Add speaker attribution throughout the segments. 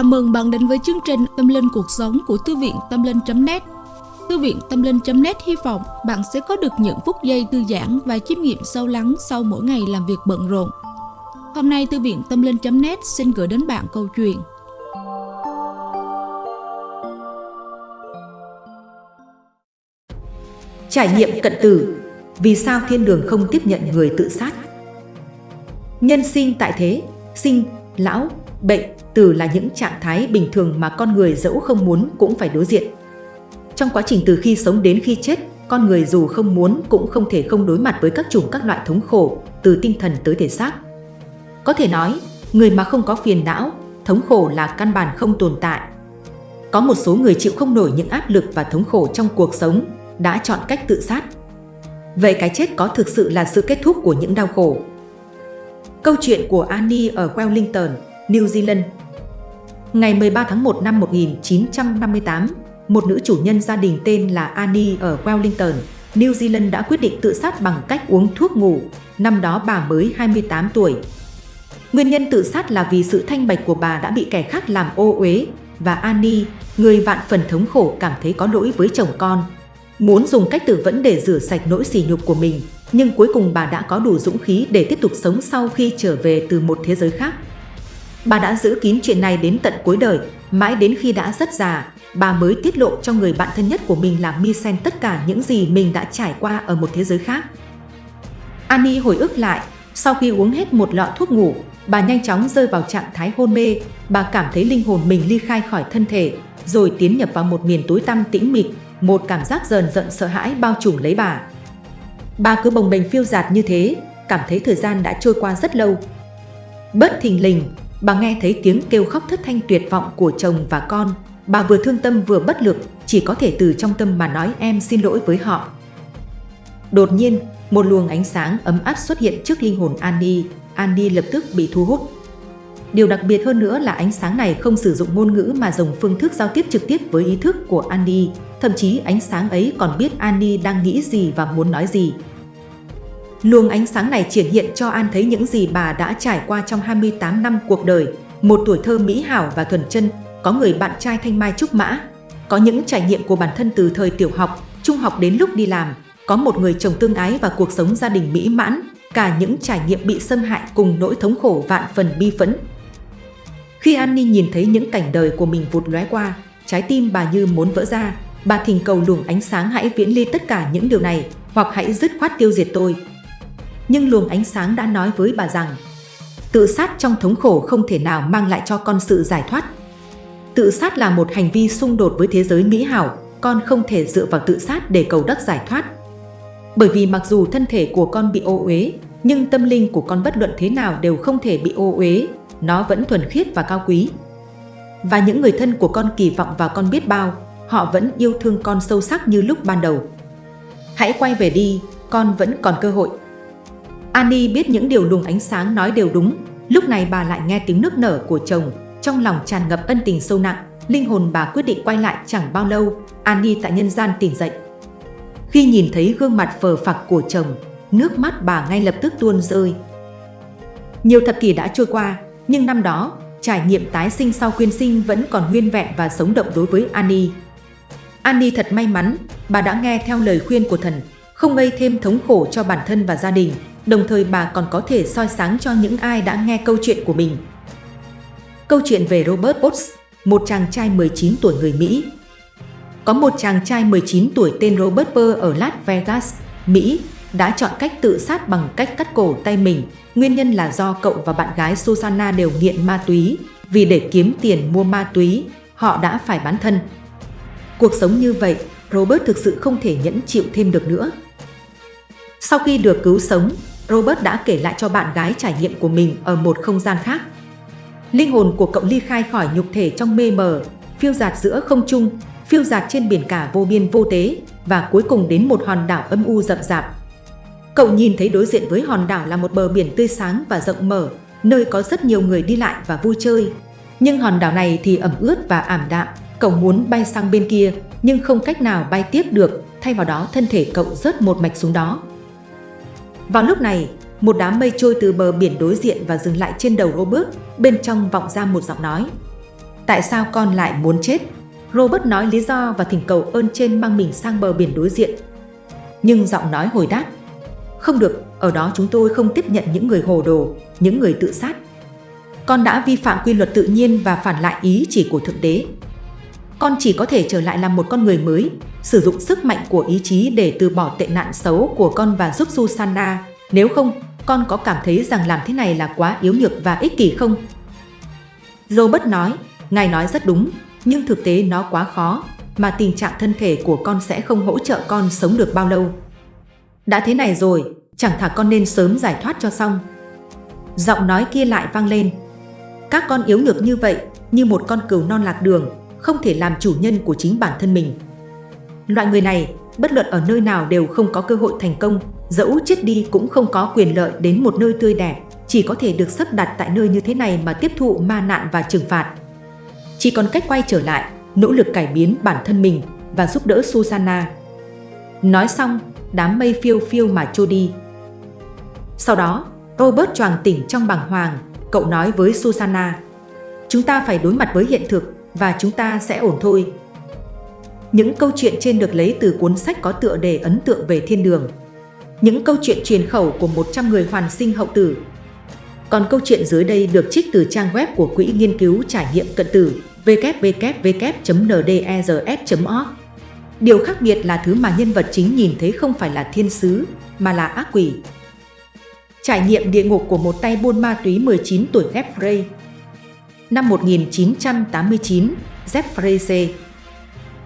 Speaker 1: Chào mừng bạn đến với chương trình Tâm Linh Cuộc Sống của Thư viện Tâm Linh.net Thư viện Tâm Linh.net hy vọng bạn sẽ có được những phút giây thư giãn và chiêm nghiệm sâu lắng sau mỗi ngày làm việc bận rộn. Hôm nay Thư viện Tâm Linh.net xin gửi đến bạn câu chuyện
Speaker 2: Trải nghiệm cận tử Vì sao thiên đường không tiếp nhận người tự sát? Nhân sinh tại thế, sinh, lão, bệnh, từ là những trạng thái bình thường mà con người dẫu không muốn cũng phải đối diện. Trong quá trình từ khi sống đến khi chết, con người dù không muốn cũng không thể không đối mặt với các chủng các loại thống khổ, từ tinh thần tới thể xác. Có thể nói, người mà không có phiền não, thống khổ là căn bản không tồn tại. Có một số người chịu không nổi những áp lực và thống khổ trong cuộc sống, đã chọn cách tự sát. Vậy cái chết có thực sự là sự kết thúc của những đau khổ? Câu chuyện của Annie ở Wellington, New Zealand Ngày 13 tháng 1 năm 1958, một nữ chủ nhân gia đình tên là Annie ở Wellington, New Zealand đã quyết định tự sát bằng cách uống thuốc ngủ. Năm đó bà mới 28 tuổi. Nguyên nhân tự sát là vì sự thanh bạch của bà đã bị kẻ khác làm ô uế và Annie, người vạn phần thống khổ cảm thấy có lỗi với chồng con. Muốn dùng cách tự vẫn để rửa sạch nỗi sỉ nhục của mình, nhưng cuối cùng bà đã có đủ dũng khí để tiếp tục sống sau khi trở về từ một thế giới khác. Bà đã giữ kín chuyện này đến tận cuối đời, mãi đến khi đã rất già, bà mới tiết lộ cho người bạn thân nhất của mình là Misen tất cả những gì mình đã trải qua ở một thế giới khác. Annie hồi ức lại, sau khi uống hết một lọ thuốc ngủ, bà nhanh chóng rơi vào trạng thái hôn mê, bà cảm thấy linh hồn mình ly khai khỏi thân thể, rồi tiến nhập vào một miền tối tăm tĩnh mịch, một cảm giác dần dần sợ hãi bao trùm lấy bà. Bà cứ bồng bềnh phiêu dạt như thế, cảm thấy thời gian đã trôi qua rất lâu. Bất thình lình, bà nghe thấy tiếng kêu khóc thất thanh tuyệt vọng của chồng và con. Bà vừa thương tâm vừa bất lực, chỉ có thể từ trong tâm mà nói em xin lỗi với họ. Đột nhiên, một luồng ánh sáng ấm áp xuất hiện trước linh hồn Annie. Annie lập tức bị thu hút. Điều đặc biệt hơn nữa là ánh sáng này không sử dụng ngôn ngữ mà dùng phương thức giao tiếp trực tiếp với ý thức của Annie. Thậm chí ánh sáng ấy còn biết Annie đang nghĩ gì và muốn nói gì. Luồng ánh sáng này triển hiện cho An thấy những gì bà đã trải qua trong 28 năm cuộc đời, một tuổi thơ mỹ hảo và thuần chân, có người bạn trai thanh mai trúc mã, có những trải nghiệm của bản thân từ thời tiểu học, trung học đến lúc đi làm, có một người chồng tương ái và cuộc sống gia đình mỹ mãn, cả những trải nghiệm bị xâm hại cùng nỗi thống khổ vạn phần bi phẫn. Khi Annie nhìn thấy những cảnh đời của mình vụt lóe qua, trái tim bà như muốn vỡ ra, bà thỉnh cầu luồng ánh sáng hãy viễn ly tất cả những điều này, hoặc hãy dứt khoát tiêu diệt tôi nhưng luồng ánh sáng đã nói với bà rằng tự sát trong thống khổ không thể nào mang lại cho con sự giải thoát. Tự sát là một hành vi xung đột với thế giới mỹ hảo, con không thể dựa vào tự sát để cầu đắc giải thoát. Bởi vì mặc dù thân thể của con bị ô uế, nhưng tâm linh của con bất luận thế nào đều không thể bị ô uế, nó vẫn thuần khiết và cao quý. Và những người thân của con kỳ vọng vào con biết bao, họ vẫn yêu thương con sâu sắc như lúc ban đầu. Hãy quay về đi, con vẫn còn cơ hội. Annie biết những điều luồng ánh sáng nói đều đúng, lúc này bà lại nghe tiếng nước nở của chồng, trong lòng tràn ngập ân tình sâu nặng, linh hồn bà quyết định quay lại chẳng bao lâu, Annie tại nhân gian tỉnh dậy. Khi nhìn thấy gương mặt phờ phạc của chồng, nước mắt bà ngay lập tức tuôn rơi. Nhiều thập kỷ đã trôi qua, nhưng năm đó, trải nghiệm tái sinh sau quyên sinh vẫn còn nguyên vẹn và sống động đối với Annie. Annie thật may mắn, bà đã nghe theo lời khuyên của thần, không gây thêm thống khổ cho bản thân và gia đình, đồng thời bà còn có thể soi sáng cho những ai đã nghe câu chuyện của mình. Câu chuyện về Robert Potts, một chàng trai 19 tuổi người Mỹ. Có một chàng trai 19 tuổi tên Robert Burr ở Las Vegas, Mỹ, đã chọn cách tự sát bằng cách cắt cổ tay mình. Nguyên nhân là do cậu và bạn gái Susanna đều nghiện ma túy. Vì để kiếm tiền mua ma túy, họ đã phải bán thân. Cuộc sống như vậy, Robert thực sự không thể nhẫn chịu thêm được nữa. Sau khi được cứu sống, Robert đã kể lại cho bạn gái trải nghiệm của mình ở một không gian khác. Linh hồn của cậu ly khai khỏi nhục thể trong mê mờ, phiêu dạt giữa không trung, phiêu dạt trên biển cả vô biên vô tế và cuối cùng đến một hòn đảo âm u rậm rạp. Cậu nhìn thấy đối diện với hòn đảo là một bờ biển tươi sáng và rộng mở, nơi có rất nhiều người đi lại và vui chơi. Nhưng hòn đảo này thì ẩm ướt và ảm đạm, cậu muốn bay sang bên kia nhưng không cách nào bay tiếp được, thay vào đó thân thể cậu rớt một mạch xuống đó. Vào lúc này, một đám mây trôi từ bờ biển đối diện và dừng lại trên đầu Robert, bên trong vọng ra một giọng nói. Tại sao con lại muốn chết? Robert nói lý do và thỉnh cầu ơn trên mang mình sang bờ biển đối diện. Nhưng giọng nói hồi đáp, không được, ở đó chúng tôi không tiếp nhận những người hồ đồ, những người tự sát. Con đã vi phạm quy luật tự nhiên và phản lại ý chỉ của Thượng Đế. Con chỉ có thể trở lại làm một con người mới, sử dụng sức mạnh của ý chí để từ bỏ tệ nạn xấu của con và giúp Susanna. Nếu không, con có cảm thấy rằng làm thế này là quá yếu nhược và ích kỷ không? Robert nói, Ngài nói rất đúng, nhưng thực tế nó quá khó, mà tình trạng thân thể của con sẽ không hỗ trợ con sống được bao lâu. Đã thế này rồi, chẳng thà con nên sớm giải thoát cho xong. Giọng nói kia lại vang lên. Các con yếu nhược như vậy, như một con cừu non lạc đường, không thể làm chủ nhân của chính bản thân mình. Loại người này, bất luận ở nơi nào đều không có cơ hội thành công, dẫu chết đi cũng không có quyền lợi đến một nơi tươi đẹp, chỉ có thể được sắp đặt tại nơi như thế này mà tiếp thụ ma nạn và trừng phạt. Chỉ còn cách quay trở lại, nỗ lực cải biến bản thân mình và giúp đỡ Susanna. Nói xong, đám mây phiêu phiêu mà trôi đi. Sau đó, Robert choàng tỉnh trong bàng hoàng, cậu nói với Susanna. Chúng ta phải đối mặt với hiện thực và chúng ta sẽ ổn thôi. Những câu chuyện trên được lấy từ cuốn sách có tựa đề ấn tượng về thiên đường. Những câu chuyện truyền khẩu của 100 người hoàn sinh hậu tử. Còn câu chuyện dưới đây được trích từ trang web của Quỹ Nghiên cứu Trải nghiệm Cận tử www.nders.org. Điều khác biệt là thứ mà nhân vật chính nhìn thấy không phải là thiên sứ, mà là ác quỷ. Trải nghiệm địa ngục của một tay buôn ma túy 19 tuổi Jeffrey Năm 1989, Jeffrey C.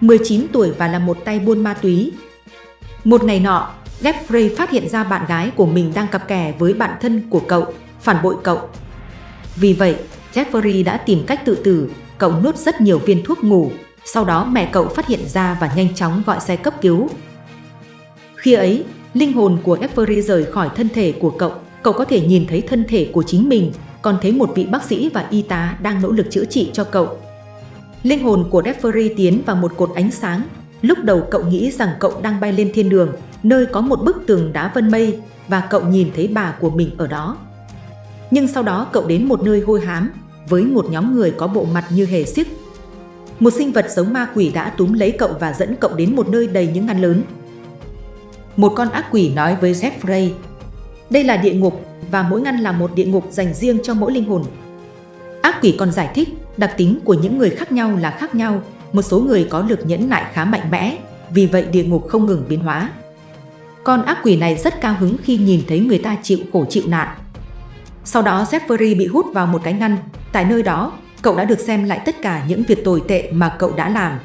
Speaker 2: 19 tuổi và là một tay buôn ma túy. Một ngày nọ, Jeffrey phát hiện ra bạn gái của mình đang cặp kè với bạn thân của cậu, phản bội cậu. Vì vậy, Jeffrey đã tìm cách tự tử, cậu nuốt rất nhiều viên thuốc ngủ, sau đó mẹ cậu phát hiện ra và nhanh chóng gọi xe cấp cứu. Khi ấy, linh hồn của Jeffrey rời khỏi thân thể của cậu, cậu có thể nhìn thấy thân thể của chính mình, còn thấy một vị bác sĩ và y tá đang nỗ lực chữa trị cho cậu. Linh hồn của Jeffrey tiến vào một cột ánh sáng. Lúc đầu cậu nghĩ rằng cậu đang bay lên thiên đường, nơi có một bức tường đá vân mây và cậu nhìn thấy bà của mình ở đó. Nhưng sau đó cậu đến một nơi hôi hám với một nhóm người có bộ mặt như hề xiếc. Một sinh vật giống ma quỷ đã túm lấy cậu và dẫn cậu đến một nơi đầy những ngăn lớn. Một con ác quỷ nói với Jeffrey, đây là địa ngục và mỗi ngăn là một địa ngục dành riêng cho mỗi linh hồn. Ác quỷ còn giải thích đặc tính của những người khác nhau là khác nhau, một số người có lực nhẫn nại khá mạnh mẽ, vì vậy địa ngục không ngừng biến hóa. Con ác quỷ này rất cao hứng khi nhìn thấy người ta chịu khổ chịu nạn. Sau đó Jeffrey bị hút vào một cái ngăn, tại nơi đó cậu đã được xem lại tất cả những việc tồi tệ mà cậu đã làm.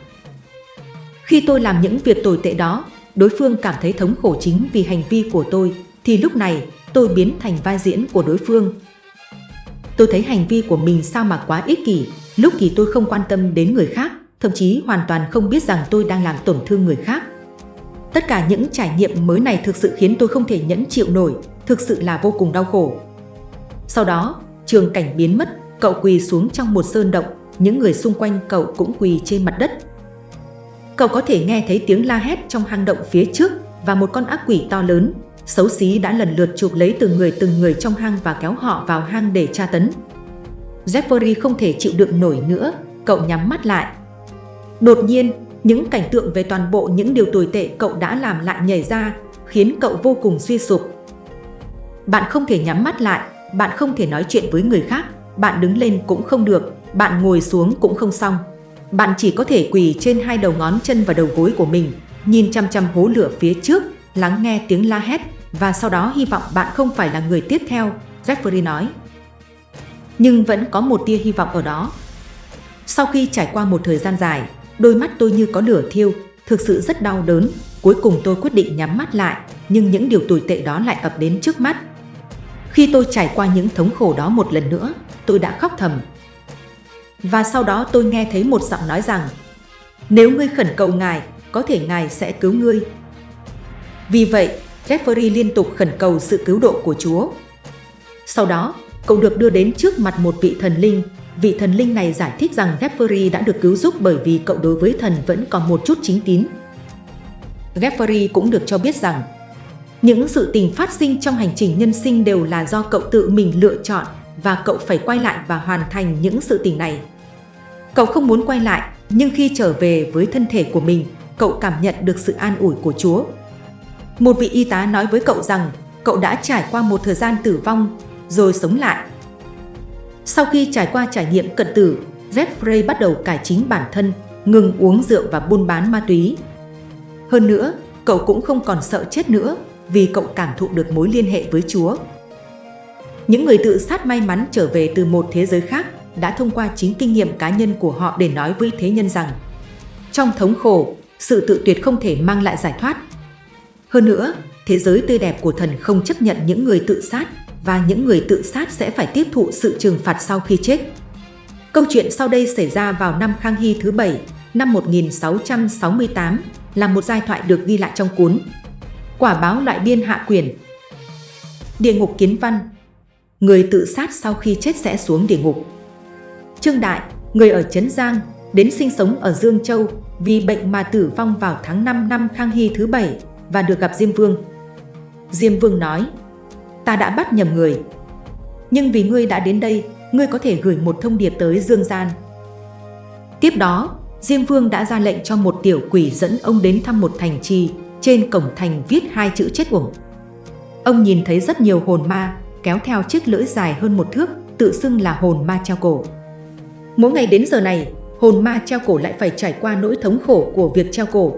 Speaker 2: Khi tôi làm những việc tồi tệ đó, đối phương cảm thấy thống khổ chính vì hành vi của tôi, thì lúc này tôi biến thành vai diễn của đối phương. Tôi thấy hành vi của mình sao mà quá ích kỷ, lúc thì tôi không quan tâm đến người khác, thậm chí hoàn toàn không biết rằng tôi đang làm tổn thương người khác. Tất cả những trải nghiệm mới này thực sự khiến tôi không thể nhẫn chịu nổi, thực sự là vô cùng đau khổ. Sau đó, trường cảnh biến mất, cậu quỳ xuống trong một sơn động, những người xung quanh cậu cũng quỳ trên mặt đất. Cậu có thể nghe thấy tiếng la hét trong hang động phía trước và một con ác quỷ to lớn, xấu xí đã lần lượt chụp lấy từng người từng người trong hang và kéo họ vào hang để tra tấn. Jeffrey không thể chịu đựng nổi nữa, cậu nhắm mắt lại. Đột nhiên, những cảnh tượng về toàn bộ những điều tồi tệ cậu đã làm lại nhảy ra, khiến cậu vô cùng suy sụp. Bạn không thể nhắm mắt lại, bạn không thể nói chuyện với người khác, bạn đứng lên cũng không được, bạn ngồi xuống cũng không xong. Bạn chỉ có thể quỳ trên hai đầu ngón chân và đầu gối của mình, nhìn chăm chăm hố lửa phía trước, lắng nghe tiếng la hét và sau đó hy vọng bạn không phải là người tiếp theo, Jeffrey nói. Nhưng vẫn có một tia hy vọng ở đó. Sau khi trải qua một thời gian dài, đôi mắt tôi như có lửa thiêu, thực sự rất đau đớn. Cuối cùng tôi quyết định nhắm mắt lại, nhưng những điều tồi tệ đó lại ập đến trước mắt. Khi tôi trải qua những thống khổ đó một lần nữa, tôi đã khóc thầm. Và sau đó tôi nghe thấy một giọng nói rằng, nếu ngươi khẩn cầu Ngài, có thể Ngài sẽ cứu ngươi. Vì vậy, Jeffrey liên tục khẩn cầu sự cứu độ của Chúa. Sau đó, cậu được đưa đến trước mặt một vị thần linh. Vị thần linh này giải thích rằng Jeffrey đã được cứu giúp bởi vì cậu đối với thần vẫn còn một chút chính tín. Jeffrey cũng được cho biết rằng những sự tình phát sinh trong hành trình nhân sinh đều là do cậu tự mình lựa chọn và cậu phải quay lại và hoàn thành những sự tình này. Cậu không muốn quay lại, nhưng khi trở về với thân thể của mình, cậu cảm nhận được sự an ủi của Chúa. Một vị y tá nói với cậu rằng cậu đã trải qua một thời gian tử vong, rồi sống lại. Sau khi trải qua trải nghiệm cận tử, Jeffrey bắt đầu cải chính bản thân, ngừng uống rượu và buôn bán ma túy. Hơn nữa, cậu cũng không còn sợ chết nữa vì cậu cảm thụ được mối liên hệ với Chúa. Những người tự sát may mắn trở về từ một thế giới khác đã thông qua chính kinh nghiệm cá nhân của họ để nói với thế nhân rằng trong thống khổ, sự tự tuyệt không thể mang lại giải thoát. Hơn nữa, thế giới tươi đẹp của thần không chấp nhận những người tự sát và những người tự sát sẽ phải tiếp thụ sự trừng phạt sau khi chết. Câu chuyện sau đây xảy ra vào năm Khang Hy thứ bảy, năm 1668, là một giai thoại được ghi lại trong cuốn Quả báo loại biên hạ quyển. Địa ngục kiến văn Người tự sát sau khi chết sẽ xuống địa ngục. Trương Đại, người ở Trấn Giang, đến sinh sống ở Dương Châu vì bệnh mà tử vong vào tháng 5 năm Khang Hy thứ bảy và được gặp Diêm Vương. Diêm Vương nói, ta đã bắt nhầm người. Nhưng vì ngươi đã đến đây, ngươi có thể gửi một thông điệp tới Dương Gian. Tiếp đó, Diêm Vương đã ra lệnh cho một tiểu quỷ dẫn ông đến thăm một thành trì, trên cổng thành viết hai chữ chết uổng. Ông nhìn thấy rất nhiều hồn ma, kéo theo chiếc lưỡi dài hơn một thước, tự xưng là hồn ma treo cổ. Mỗi ngày đến giờ này, hồn ma treo cổ lại phải trải qua nỗi thống khổ của việc treo cổ.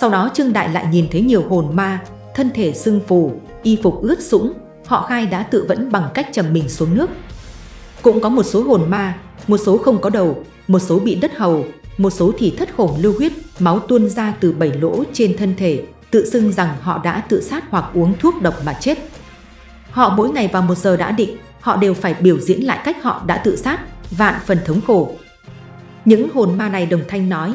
Speaker 2: Sau đó Trương Đại lại nhìn thấy nhiều hồn ma, thân thể sưng phù, y phục ướt sũng, họ khai đã tự vẫn bằng cách chầm mình xuống nước. Cũng có một số hồn ma, một số không có đầu, một số bị đất hầu, một số thì thất khổng lưu huyết, máu tuôn ra từ bảy lỗ trên thân thể, tự xưng rằng họ đã tự sát hoặc uống thuốc độc mà chết. Họ mỗi ngày vào một giờ đã định, họ đều phải biểu diễn lại cách họ đã tự sát, vạn phần thống khổ. Những hồn ma này đồng thanh nói,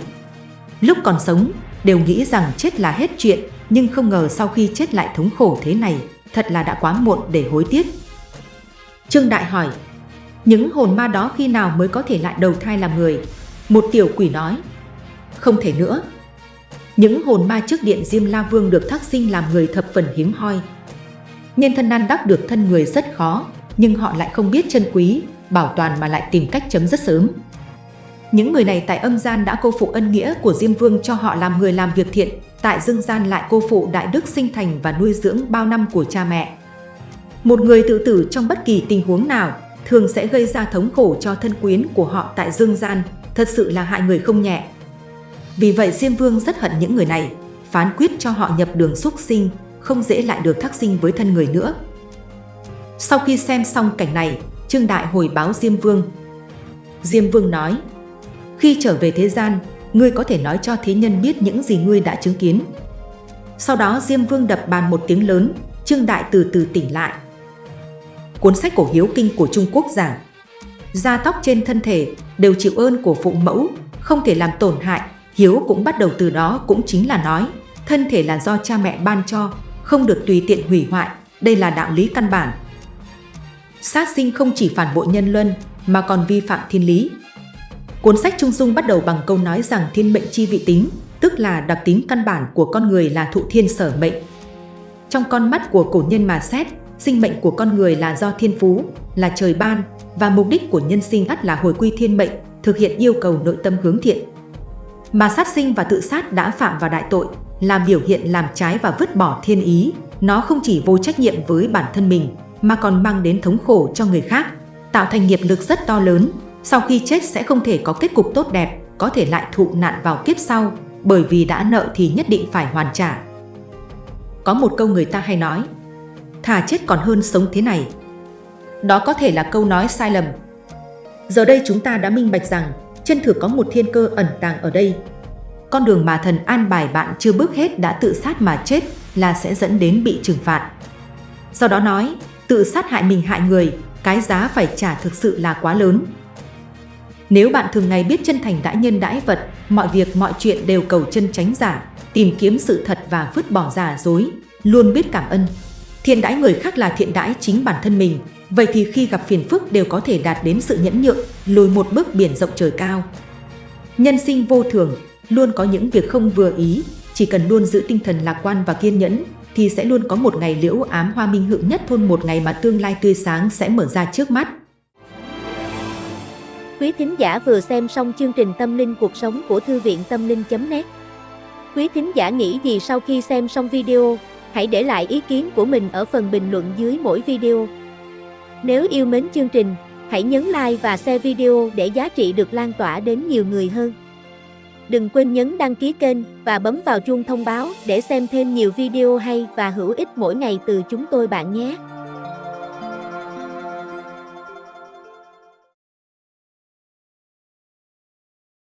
Speaker 2: lúc còn sống đều nghĩ rằng chết là hết chuyện, nhưng không ngờ sau khi chết lại thống khổ thế này, thật là đã quá muộn để hối tiếc. Trương Đại hỏi, những hồn ma đó khi nào mới có thể lại đầu thai làm người? Một tiểu quỷ nói, không thể nữa. Những hồn ma trước điện Diêm La Vương được thác sinh làm người thập phần hiếm hoi. Nhân thân nan đắc được thân người rất khó, nhưng họ lại không biết chân quý, bảo toàn mà lại tìm cách chấm rất sớm. Những người này tại âm gian đã cô phụ ân nghĩa của Diêm Vương cho họ làm người làm việc thiện, tại dương gian lại cô phụ đại đức sinh thành và nuôi dưỡng bao năm của cha mẹ. Một người tự tử trong bất kỳ tình huống nào thường sẽ gây ra thống khổ cho thân quyến của họ tại dương gian, thật sự là hại người không nhẹ. Vì vậy Diêm Vương rất hận những người này, phán quyết cho họ nhập đường xúc sinh, không dễ lại được thắc sinh với thân người nữa. Sau khi xem xong cảnh này, Trương Đại hồi báo Diêm Vương. Diêm Vương nói, khi trở về thế gian, ngươi có thể nói cho thế nhân biết những gì ngươi đã chứng kiến. Sau đó Diêm Vương đập bàn một tiếng lớn, Trương Đại từ từ tỉnh lại. Cuốn sách cổ hiếu kinh của Trung Quốc giảng, da tóc trên thân thể đều chịu ơn của phụ mẫu, không thể làm tổn hại, hiếu cũng bắt đầu từ đó cũng chính là nói, thân thể là do cha mẹ ban cho, không được tùy tiện hủy hoại, đây là đạo lý căn bản. Sát sinh không chỉ phản bội nhân luân, mà còn vi phạm thiên lý, Cuốn sách Trung Dung bắt đầu bằng câu nói rằng thiên mệnh chi vị tính, tức là đặc tính căn bản của con người là thụ thiên sở mệnh. Trong con mắt của cổ nhân mà xét, sinh mệnh của con người là do thiên phú, là trời ban, và mục đích của nhân sinh ắt là hồi quy thiên mệnh, thực hiện yêu cầu nội tâm hướng thiện. Mà sát sinh và tự sát đã phạm vào đại tội, là biểu hiện làm trái và vứt bỏ thiên ý. Nó không chỉ vô trách nhiệm với bản thân mình, mà còn mang đến thống khổ cho người khác, tạo thành nghiệp lực rất to lớn, sau khi chết sẽ không thể có kết cục tốt đẹp, có thể lại thụ nạn vào kiếp sau, bởi vì đã nợ thì nhất định phải hoàn trả. Có một câu người ta hay nói, thà chết còn hơn sống thế này. Đó có thể là câu nói sai lầm. Giờ đây chúng ta đã minh bạch rằng chân thực có một thiên cơ ẩn tàng ở đây. Con đường mà thần an bài bạn chưa bước hết đã tự sát mà chết là sẽ dẫn đến bị trừng phạt. sau đó nói, tự sát hại mình hại người, cái giá phải trả thực sự là quá lớn. Nếu bạn thường ngày biết chân thành đãi nhân đãi vật, mọi việc mọi chuyện đều cầu chân tránh giả, tìm kiếm sự thật và vứt bỏ giả dối, luôn biết cảm ơn. Thiện đãi người khác là thiện đãi chính bản thân mình, vậy thì khi gặp phiền phức đều có thể đạt đến sự nhẫn nhượng, lùi một bước biển rộng trời cao. Nhân sinh vô thường, luôn có những việc không vừa ý, chỉ cần luôn giữ tinh thần lạc quan và kiên nhẫn, thì sẽ luôn có một ngày liễu ám hoa minh hữu nhất thôn một ngày mà tương lai tươi sáng sẽ mở ra trước mắt.
Speaker 3: Quý thính giả vừa xem xong chương trình Tâm linh cuộc sống của Thư viện Tâm linh.net Quý thính giả nghĩ gì sau khi xem xong video? Hãy để lại ý kiến của mình ở phần bình luận dưới mỗi video. Nếu yêu mến chương trình, hãy nhấn like và share video để giá trị được lan tỏa đến nhiều người hơn. Đừng quên nhấn đăng ký kênh và bấm vào chuông thông báo để xem thêm nhiều video hay và hữu ích mỗi ngày từ chúng tôi bạn nhé.